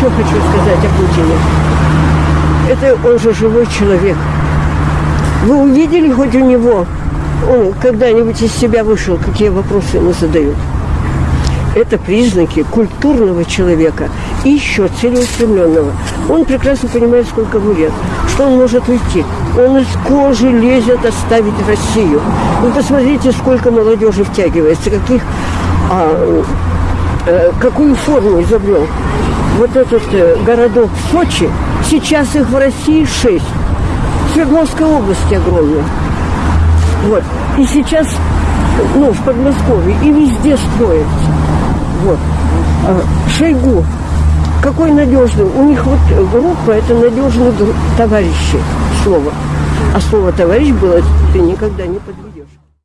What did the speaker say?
еще хочу сказать о Путине. Это он же живой человек. Вы увидели хоть у него, он когда-нибудь из себя вышел, какие вопросы ему задают? Это признаки культурного человека и еще целеустремленного. Он прекрасно понимает, сколько ему лет, что он может уйти. Он из кожи лезет оставить Россию. Вы посмотрите, сколько молодежи втягивается, каких, а, э, какую форму изобрел. Вот этот э, городок Сочи, сейчас их в России шесть. В Свердловской области огромная. Вот. И сейчас, ну, в Подмосковье, и везде строится. Вот. А, Шойгу. Какой надежный. У них вот группа, это надежные товарищи. Слово. А слово товарищ было, ты никогда не подведешь.